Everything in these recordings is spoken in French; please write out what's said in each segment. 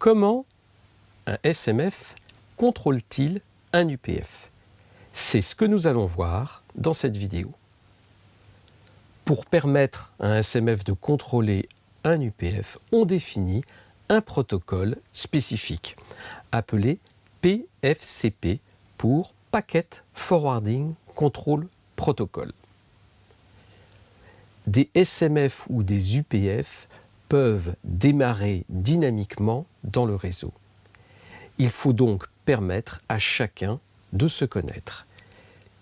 Comment un SMF contrôle-t-il un UPF C'est ce que nous allons voir dans cette vidéo. Pour permettre à un SMF de contrôler un UPF, on définit un protocole spécifique appelé PFCP pour Packet Forwarding Control Protocol. Des SMF ou des UPF peuvent démarrer dynamiquement dans le réseau. Il faut donc permettre à chacun de se connaître.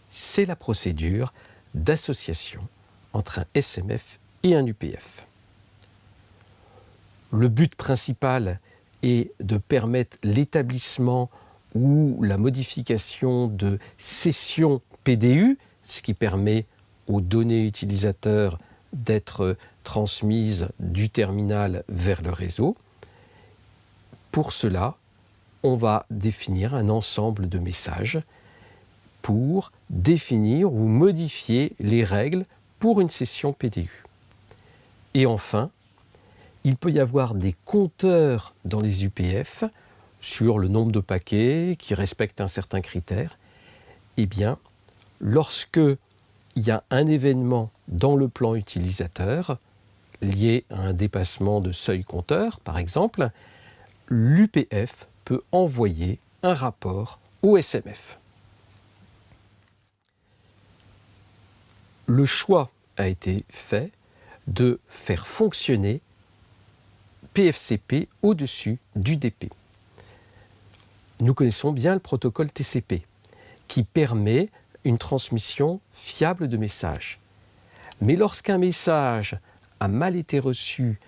C'est la procédure d'association entre un SMF et un UPF. Le but principal est de permettre l'établissement ou la modification de sessions PDU, ce qui permet aux données utilisateurs d'être transmises du terminal vers le réseau. Pour cela, on va définir un ensemble de messages pour définir ou modifier les règles pour une session PDU. Et enfin, il peut y avoir des compteurs dans les UPF sur le nombre de paquets qui respectent un certain critère. Eh bien, lorsque il y a un événement dans le plan utilisateur lié à un dépassement de seuil compteur, par exemple, l'UPF peut envoyer un rapport au SMF. Le choix a été fait de faire fonctionner PFCP au-dessus du DP. Nous connaissons bien le protocole TCP qui permet une transmission fiable de messages. Mais lorsqu'un message a mal été reçu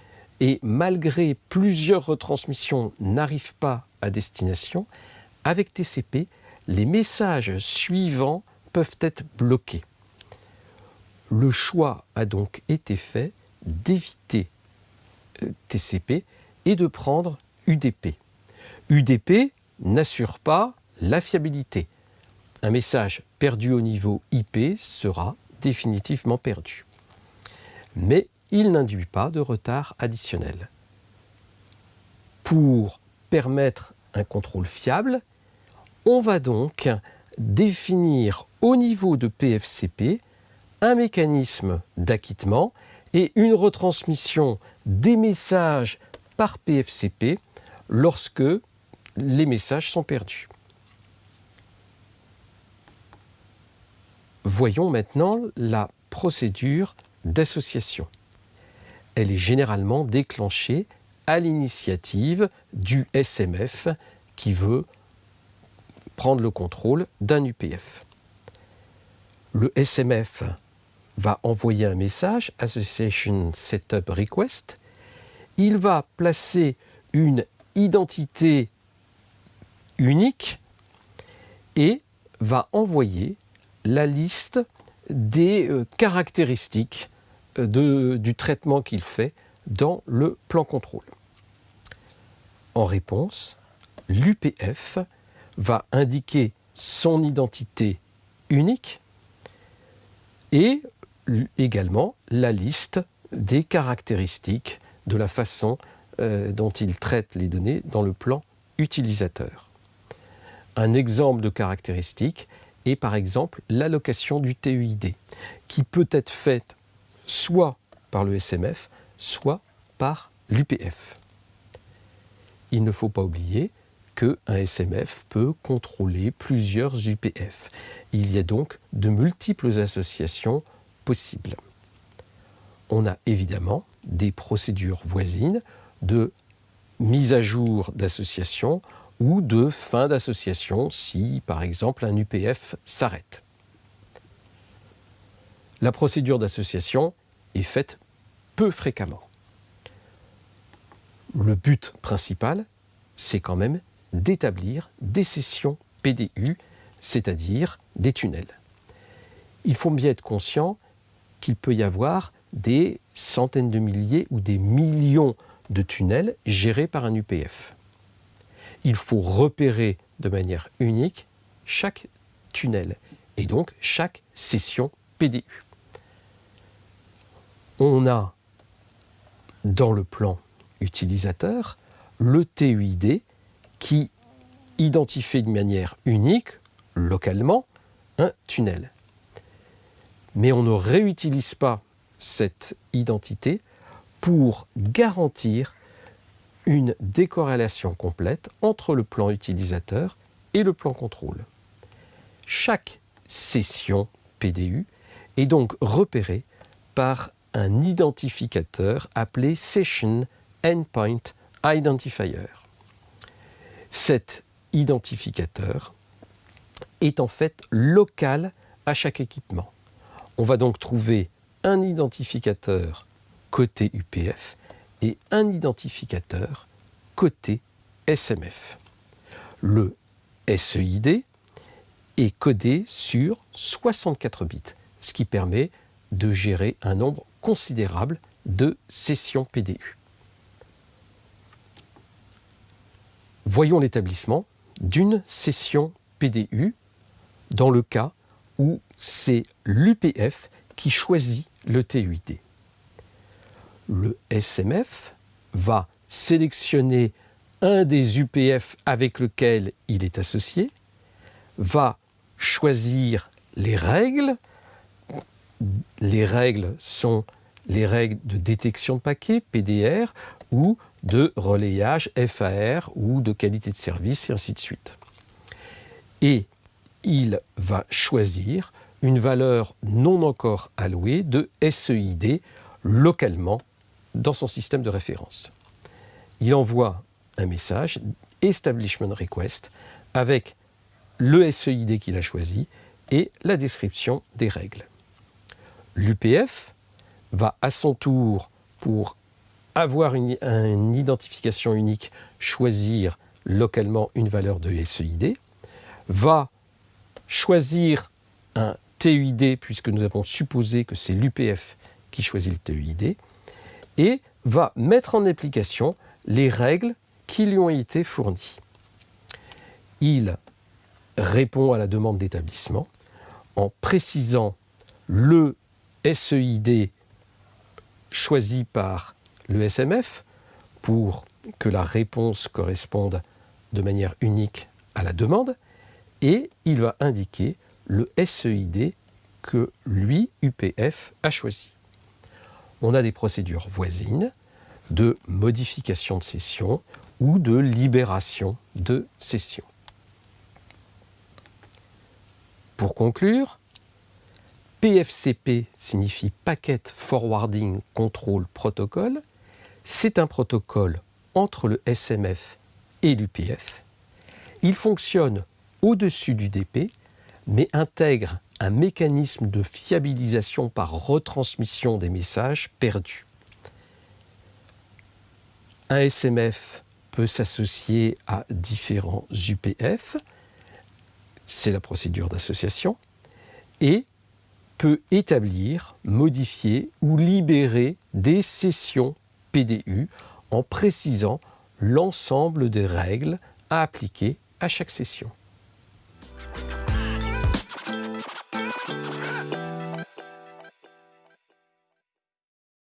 et malgré plusieurs retransmissions n'arrive pas à destination, avec TCP, les messages suivants peuvent être bloqués. Le choix a donc été fait d'éviter euh, TCP et de prendre UDP. UDP n'assure pas la fiabilité. Un message perdu au niveau IP sera définitivement perdu. Mais il n'induit pas de retard additionnel. Pour permettre un contrôle fiable, on va donc définir au niveau de PFCP un mécanisme d'acquittement et une retransmission des messages par PFCP lorsque les messages sont perdus. Voyons maintenant la procédure d'association. Elle est généralement déclenchée à l'initiative du SMF qui veut prendre le contrôle d'un UPF. Le SMF va envoyer un message, Association Setup Request. Il va placer une identité unique et va envoyer la liste des euh, caractéristiques du traitement qu'il fait dans le plan contrôle. En réponse, l'UPF va indiquer son identité unique et également la liste des caractéristiques de la façon euh, dont il traite les données dans le plan utilisateur. Un exemple de caractéristique est par exemple l'allocation du TEID, qui peut être faite soit par le SMF, soit par l'UPF. Il ne faut pas oublier qu'un SMF peut contrôler plusieurs UPF. Il y a donc de multiples associations possibles. On a évidemment des procédures voisines de mise à jour d'association ou de fin d'association si, par exemple, un UPF s'arrête. La procédure d'association est faite peu fréquemment. Le but principal, c'est quand même d'établir des sessions PDU, c'est-à-dire des tunnels. Il faut bien être conscient qu'il peut y avoir des centaines de milliers ou des millions de tunnels gérés par un UPF. Il faut repérer de manière unique chaque tunnel et donc chaque session PDU. On a dans le plan utilisateur le TUID qui identifie de manière unique, localement, un tunnel. Mais on ne réutilise pas cette identité pour garantir une décorrélation complète entre le plan utilisateur et le plan contrôle. Chaque session PDU est donc repérée par un identificateur appelé Session Endpoint Identifier. Cet identificateur est en fait local à chaque équipement. On va donc trouver un identificateur côté UPF et un identificateur côté SMF. Le SEID est codé sur 64 bits, ce qui permet de gérer un nombre considérable de sessions PDU. Voyons l'établissement d'une session PDU dans le cas où c'est l'UPF qui choisit le TUID. Le SMF va sélectionner un des UPF avec lequel il est associé, va choisir les règles. Les règles sont les règles de détection de paquets, PDR, ou de relayage, FAR, ou de qualité de service, et ainsi de suite. Et il va choisir une valeur non encore allouée de SEID localement dans son système de référence. Il envoie un message, Establishment Request, avec le SEID qu'il a choisi et la description des règles. L'UPF va à son tour, pour avoir une, identification unique, choisir localement une valeur de SEID, va choisir un TUID, puisque nous avons supposé que c'est l'UPF qui choisit le TUID, et va mettre en application les règles qui lui ont été fournies. Il répond à la demande d'établissement en précisant le SEID choisi par le SMF pour que la réponse corresponde de manière unique à la demande et il va indiquer le SEID que lui, UPF, a choisi. On a des procédures voisines de modification de session ou de libération de session. Pour conclure, PFCP signifie Packet Forwarding Control Protocol. C'est un protocole entre le SMF et l'UPF. Il fonctionne au-dessus du DP, mais intègre un mécanisme de fiabilisation par retransmission des messages perdus. Un SMF peut s'associer à différents UPF, c'est la procédure d'association, peut établir, modifier ou libérer des sessions PDU en précisant l'ensemble des règles à appliquer à chaque session.